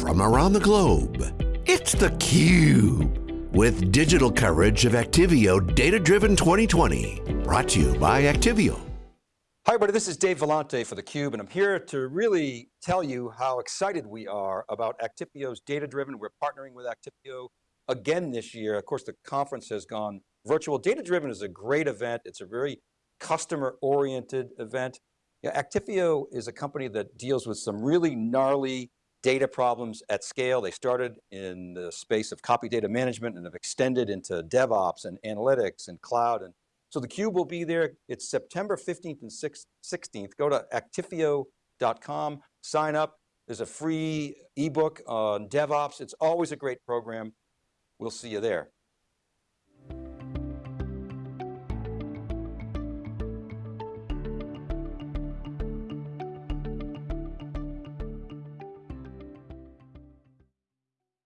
from around the globe. It's theCUBE, with digital coverage of Actifio Data Driven 2020. Brought to you by Actifio. Hi everybody, this is Dave Vellante for theCUBE and I'm here to really tell you how excited we are about Actifio's Data Driven. We're partnering with Actifio again this year. Of course, the conference has gone virtual. Data Driven is a great event. It's a very customer oriented event. Yeah, is a company that deals with some really gnarly data problems at scale. They started in the space of copy data management and have extended into DevOps and analytics and cloud. And so theCUBE will be there. It's September 15th and 16th. Go to actifio.com, sign up. There's a free ebook on DevOps. It's always a great program. We'll see you there.